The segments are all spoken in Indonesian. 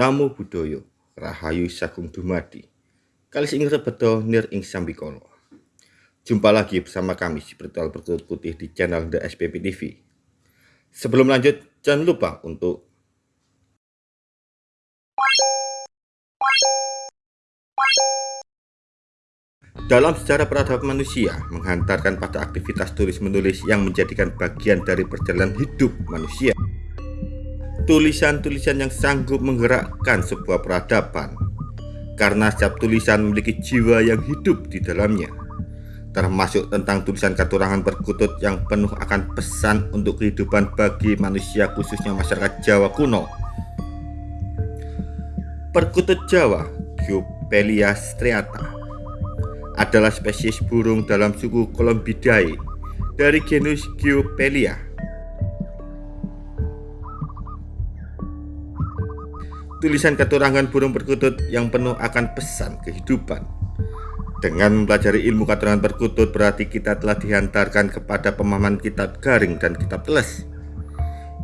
Namo Buddhaya, Rahayu Sagung Dumadi. Kali ini beto nir ing sambikolo. Jumpa lagi bersama kami si Spiritual Berkutut Putih di channel The SPP TV. Sebelum lanjut, jangan lupa untuk Dalam sejarah peradaban manusia, menghantarkan pada aktivitas tulis-menulis yang menjadikan bagian dari perjalanan hidup manusia tulisan-tulisan yang sanggup menggerakkan sebuah peradaban. Karena setiap tulisan memiliki jiwa yang hidup di dalamnya. Termasuk tentang tulisan katurangan perkutut yang penuh akan pesan untuk kehidupan bagi manusia khususnya masyarakat Jawa kuno. Perkutut Jawa Geopelia striata adalah spesies burung dalam suku Columbidae dari genus Geopelia tulisan keturangan burung perkutut yang penuh akan pesan kehidupan. Dengan mempelajari ilmu keturangan perkutut berarti kita telah dihantarkan kepada pemahaman kitab garing dan kitab teles.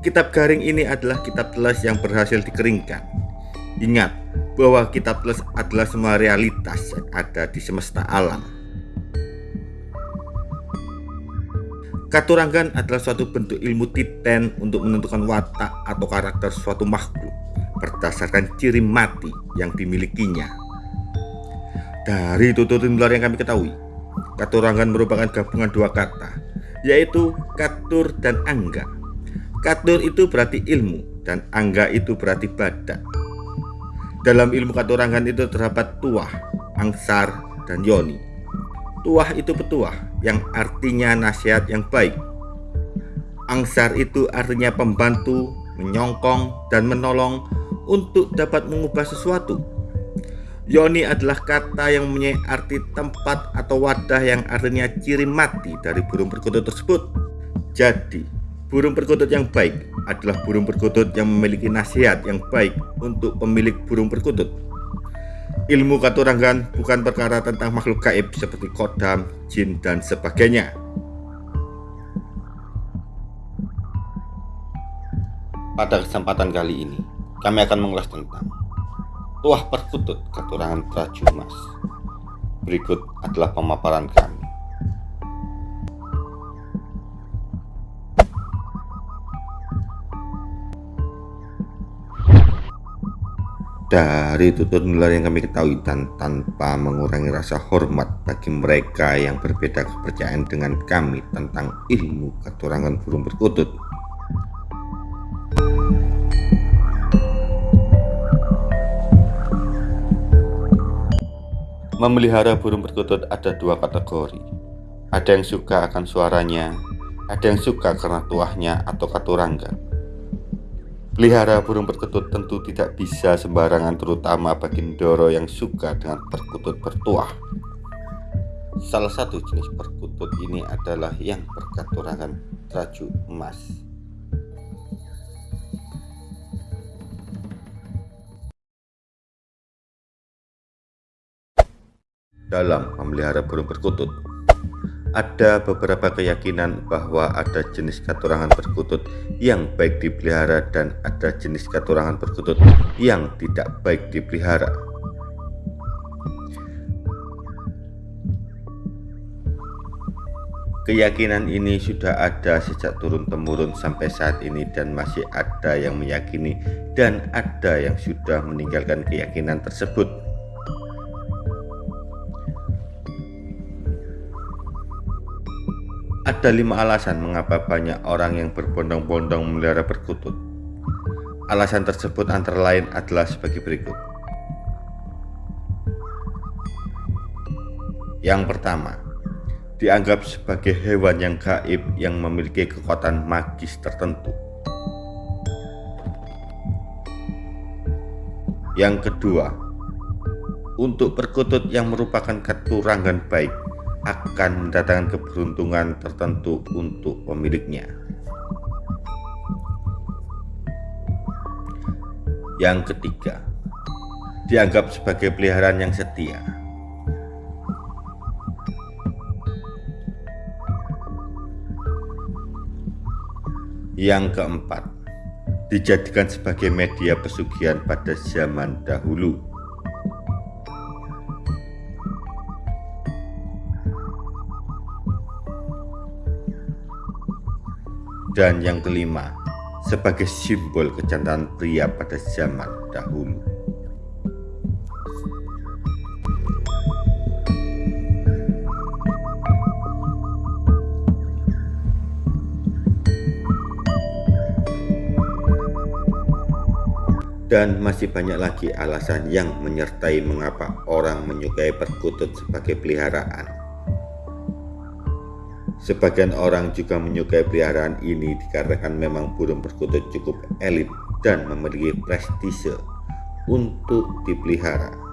Kitab garing ini adalah kitab teles yang berhasil dikeringkan. Ingat bahwa kitab teles adalah semua realitas yang ada di semesta alam. Katurangan adalah suatu bentuk ilmu titen untuk menentukan watak atau karakter suatu makhluk berdasarkan ciri mati yang dimilikinya. Dari tutur nular yang kami ketahui, katurangan merupakan gabungan dua kata, yaitu katur dan angga. Katur itu berarti ilmu dan angga itu berarti badak. Dalam ilmu katurangan itu terdapat tuah, angsar, dan yoni. Tuah itu petuah yang artinya nasihat yang baik. Angsar itu artinya pembantu, menyongkong, dan menolong untuk dapat mengubah sesuatu. Yoni adalah kata yang mempunyai arti tempat atau wadah yang artinya ciri mati dari burung perkutut tersebut. Jadi, burung perkutut yang baik adalah burung perkutut yang memiliki nasihat yang baik untuk pemilik burung perkutut. Ilmu katurangan bukan perkara tentang makhluk gaib seperti kodam, jin, dan sebagainya. Pada kesempatan kali ini, kami akan mengulas tentang tuah perkutut keturangan Trajumas. Berikut adalah pemaparan kami. Dari tutur nular yang kami ketahui dan tanpa mengurangi rasa hormat bagi mereka yang berbeda kepercayaan dengan kami tentang ilmu keturangan burung perkutut Memelihara burung perkutut ada dua kategori. Ada yang suka akan suaranya, ada yang suka karena tuahnya atau katurangga. Pelihara burung perkutut tentu tidak bisa sembarangan terutama bagi Ndoro yang suka dengan perkutut bertuah. Salah satu jenis perkutut ini adalah yang berkaturangan traju emas. Dalam memelihara burung perkutut. Ada beberapa keyakinan bahwa ada jenis katurangan perkutut yang baik dipelihara dan ada jenis katurangan perkutut yang tidak baik dipelihara. Keyakinan ini sudah ada sejak turun-temurun sampai saat ini dan masih ada yang meyakini dan ada yang sudah meninggalkan keyakinan tersebut. Ada lima alasan mengapa banyak orang yang berbondong-bondong memelihara perkutut. Alasan tersebut antara lain adalah sebagai berikut. Yang pertama, dianggap sebagai hewan yang gaib yang memiliki kekuatan magis tertentu. Yang kedua, untuk perkutut yang merupakan keturangan baik akan mendatangkan keberuntungan tertentu untuk pemiliknya. Yang ketiga, dianggap sebagai peliharaan yang setia. Yang keempat, dijadikan sebagai media pesugihan pada zaman dahulu. Dan yang kelima, sebagai simbol kecantikan pria pada zaman dahulu. Dan masih banyak lagi alasan yang menyertai mengapa orang menyukai perkutut sebagai peliharaan. Sebagian orang juga menyukai peliharaan ini dikarenakan memang burung perkutut cukup elit dan memiliki prestise untuk dipelihara.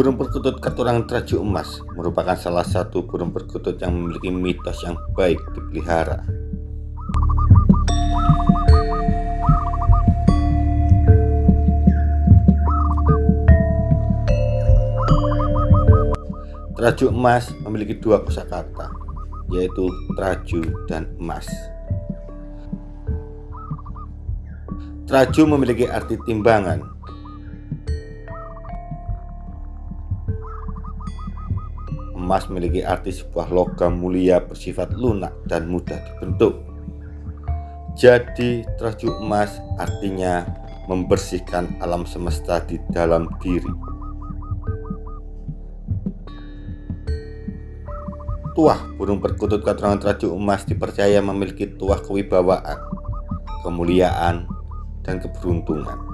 Burung perkutut katurangan traju emas merupakan salah satu burung perkutut yang memiliki mitos yang baik dipelihara. Traju emas memiliki dua kosakata, yaitu traju dan emas. Traju memiliki arti timbangan emas memiliki arti sebuah logam mulia bersifat lunak dan mudah dibentuk. Jadi, traju emas artinya membersihkan alam semesta di dalam diri. Tuah burung perkutut keturunan traju emas dipercaya memiliki tuah kewibawaan, kemuliaan, dan keberuntungan.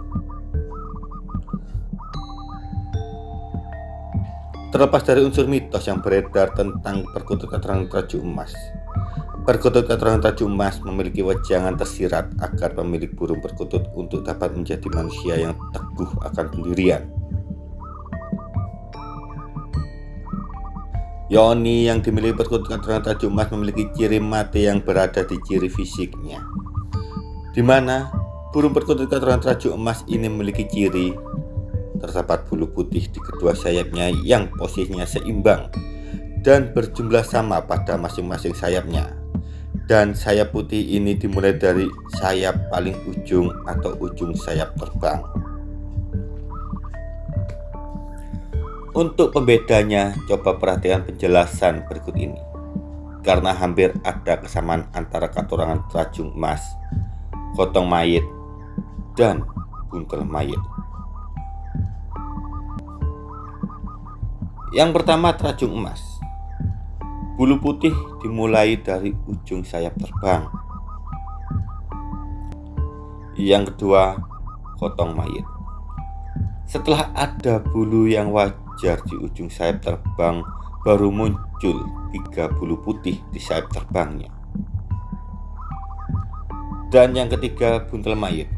Terlepas dari unsur mitos yang beredar tentang perkutut keterangan traju emas, perkutut keterangan traju emas memiliki wejangan tersirat agar pemilik burung perkutut untuk dapat menjadi manusia yang teguh akan pendirian. Yoni yang dimiliki perkutut keterangan traju emas memiliki ciri mati yang berada di ciri fisiknya, di mana burung perkutut keterangan traju emas ini memiliki ciri Terdapat bulu putih di kedua sayapnya yang posisinya seimbang dan berjumlah sama pada masing-masing sayapnya. Dan sayap putih ini dimulai dari sayap paling ujung atau ujung sayap terbang. Untuk pembedanya, coba perhatikan penjelasan berikut ini. Karena hampir ada kesamaan antara katurangan terajung emas, kotong mayit, dan buntel mayit. Yang pertama terajung emas. Bulu putih dimulai dari ujung sayap terbang. Yang kedua, kotong mayit. Setelah ada bulu yang wajar di ujung sayap terbang, baru muncul tiga bulu putih di sayap terbangnya. Dan yang ketiga, buntel mayit.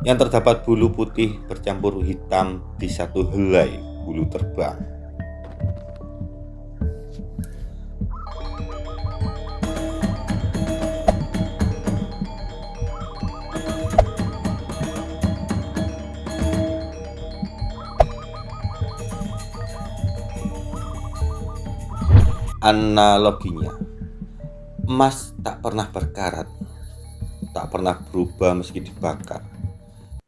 Yang terdapat bulu putih bercampur hitam di satu helai bulu terbang. Analoginya, emas tak pernah berkarat, tak pernah berubah meski dibakar,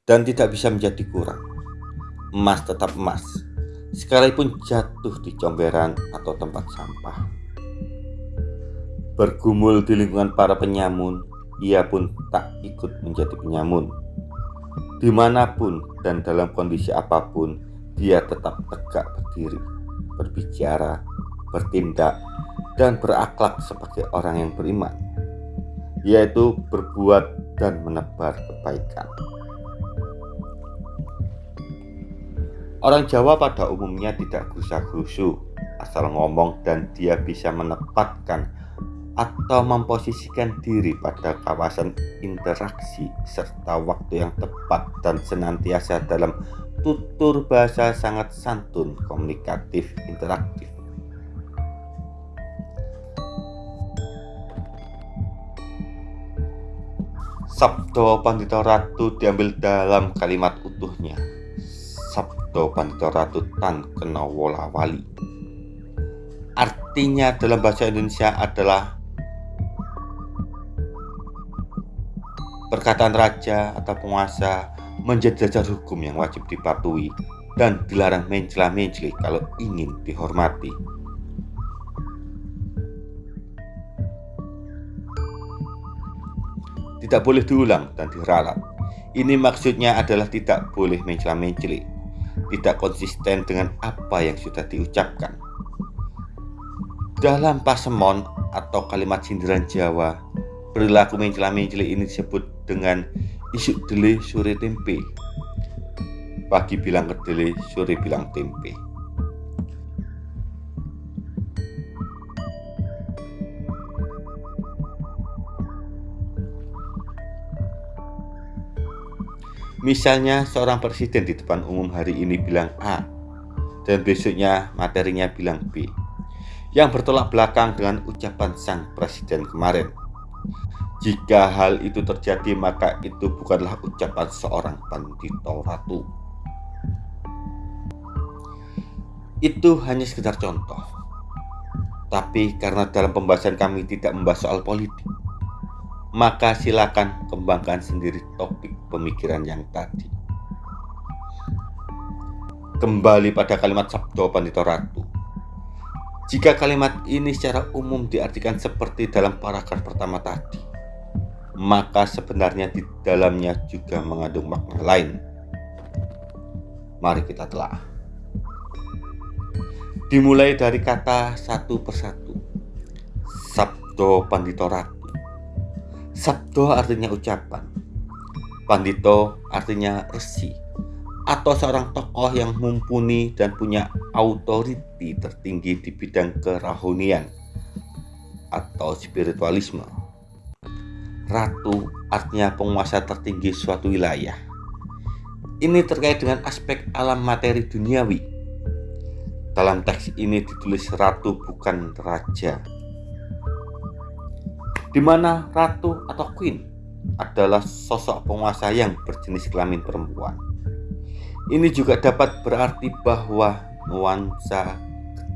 dan tidak bisa menjadi kurang. Emas tetap emas, sekalipun jatuh di comberan atau tempat sampah. Bergumul di lingkungan para penyamun, ia pun tak ikut menjadi penyamun. Di mana pun dan dalam kondisi apa pun, dia tetap tegak berdiri, berbicara, bertindak, dan berakhlak sebagai orang yang beriman, yaitu berbuat dan menebar kebaikan. Orang Jawa pada umumnya tidak gusa-gusu, asal ngomong dan dia bisa menempatkan atau memposisikan diri pada kawasan interaksi serta waktu yang tepat dan senantiasa dalam tutur bahasa sangat santun, komunikatif, interaktif. Sabdo Pandita Ratu diambil dalam kalimat utuhnya Sabdo Pandito Ratu Tan Kenawola Wali. Artinya dalam bahasa Indonesia adalah perkataan raja atau penguasa menjadi dasar hukum yang wajib dipatuhi dan dilarang mencela-menceli kalau ingin dihormati. Tidak boleh diulang dan diralat. Ini maksudnya adalah tidak boleh mencela-menceli, tidak konsisten dengan apa yang sudah diucapkan. Dalam pasemon atau kalimat sindiran Jawa, perilaku mencela-menceli ini disebut dengan isu dele sore tempe. Pagi bilang kedele, sore bilang tempe. Misalnya seorang presiden di depan umum hari ini bilang A dan besoknya materinya bilang B yang bertolak belakang dengan ucapan sang presiden kemarin. Jika hal itu terjadi, maka itu bukanlah ucapan seorang pandito ratu. Itu hanya sekedar contoh. Tapi karena dalam pembahasan kami tidak membahas soal politik, maka silakan kembangkan sendiri topik pemikiran yang tadi. Kembali pada kalimat Sabdo Pandito Ratu. Jika kalimat ini secara umum diartikan seperti dalam paragraf pertama tadi, maka sebenarnya di dalamnya juga mengandung makna lain. Mari kita telah. Dimulai dari kata satu persatu. Sabdo Pandito Ratu. Sabdo artinya ucapan. Pandito artinya resi atau seorang tokoh yang mumpuni dan punya autoriti tertinggi di bidang kerahunian atau spiritualisme Ratu artinya penguasa tertinggi suatu wilayah. Ini terkait dengan aspek alam materi duniawi. Dalam teks ini ditulis ratu bukan raja. Di mana ratu atau queen adalah sosok penguasa yang berjenis kelamin perempuan. Ini juga dapat berarti bahwa nuansa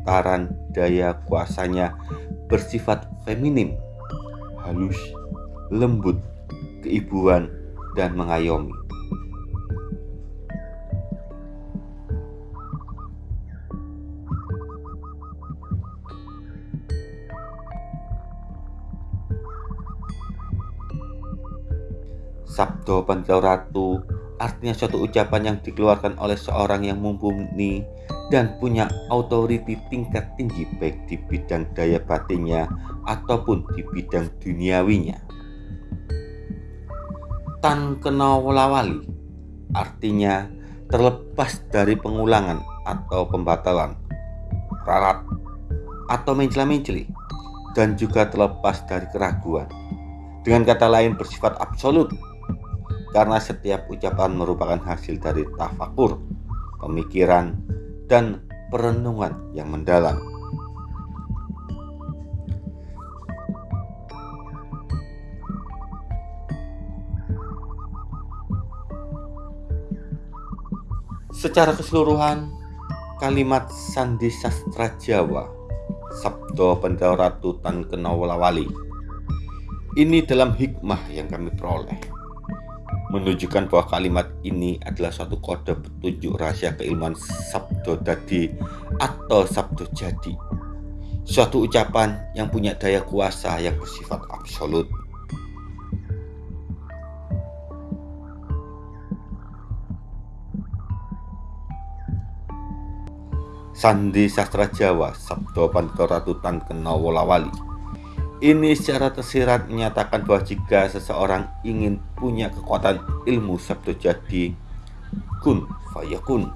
getaran daya kuasanya bersifat feminim, halus, lembut, keibuan, dan mengayomi. Sabdo Panjau Ratu artinya suatu ucapan yang dikeluarkan oleh seorang yang mumpuni dan punya otoriti tingkat tinggi baik di bidang daya batinnya ataupun di bidang duniawinya. Tan kenawalawali artinya terlepas dari pengulangan atau pembatalan ralat atau mencela-menceli dan juga terlepas dari keraguan. Dengan kata lain bersifat absolut karena setiap ucapan merupakan hasil dari tafakur pemikiran dan perenungan yang mendalam. Secara keseluruhan, kalimat sandi sastra Jawa Sabdo Ratu Tan Kenawalawali ini dalam hikmah yang kami peroleh menunjukkan bahwa kalimat ini adalah suatu kode petunjuk rahasia keilmuan Sabdo Dadi atau Sabdo Jadi. Suatu ucapan yang punya daya kuasa yang bersifat absolut. Sandi Sastra Jawa Sabdo Pandito Ratu Tan Kenawolawali ini secara tersirat menyatakan bahwa jika seseorang ingin punya kekuatan ilmu sabdo jadi kun fayakun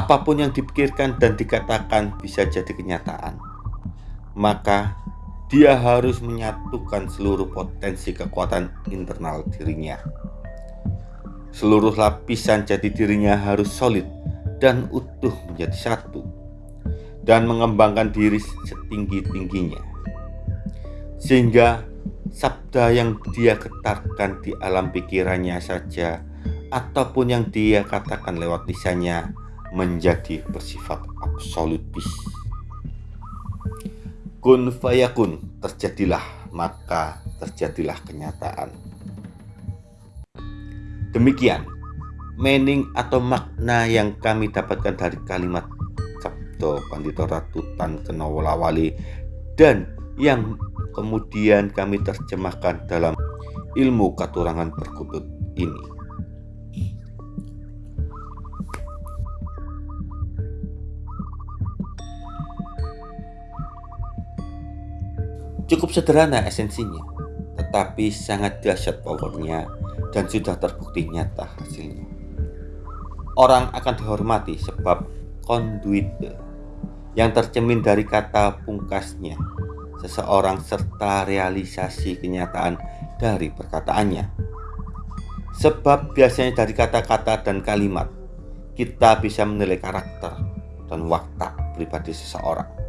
apa pun yang dipikirkan dan dikatakan bisa jadi kenyataan maka dia harus menyatukan seluruh potensi kekuatan internal dirinya. Seluruh lapisan jati dirinya harus solid dan utuh menjadi satu. dan mengembangkan diri setinggi-tingginya. Sehingga sabda yang dia getarkan di alam pikirannya saja ataupun yang dia katakan lewat lisannya menjadi bersifat absolutis. Kun fayakun terjadilah maka terjadilah kenyataan. Demikian meaning atau makna yang kami dapatkan dari kalimat Sabdo Pandito Ratu Tan Kenawalawali dan yang kemudian kami terjemahkan dalam ilmu katurangan perkutut ini. Cukup sederhana esensinya, tetapi sangat dahsyat powernya dan sudah terbukti nyata hasilnya. Orang akan dihormati sebab konduit yang tercemin dari kata pungkasnya seseorang serta realisasi kenyataan dari perkataannya. Sebab biasanya dari kata-kata dan kalimat kita bisa menilai karakter dan watak pribadi seseorang.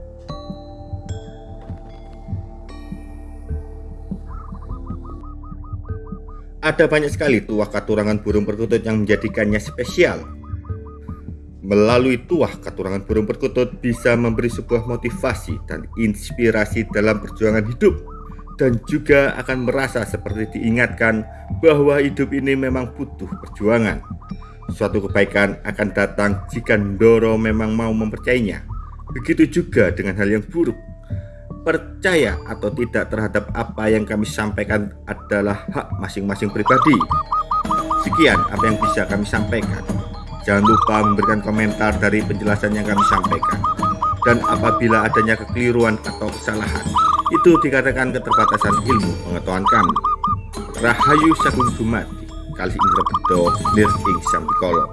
Ada banyak sekali tuah katurangan burung perkutut yang menjadikannya spesial. Melalui tuah katurangan burung perkutut bisa memberi sebuah motivasi dan inspirasi dalam perjuangan hidup dan juga akan merasa seperti diingatkan bahwa hidup ini memang butuh perjuangan. Suatu kebaikan akan datang jika Ndoro memang mau mempercayainya. Begitu juga dengan hal yang buruk percaya atau tidak terhadap apa yang kami sampaikan adalah hak masing-masing pribadi. Sekian apa yang bisa kami sampaikan. Jangan lupa memberikan komentar dari penjelasan yang kami sampaikan. Dan apabila adanya kekeliruan atau kesalahan, itu dikatakan keterbatasan ilmu pengetahuan kami. Rahayu Sagung Dumadi, Kali Indra Bedo, Nir Ing Sampikolo.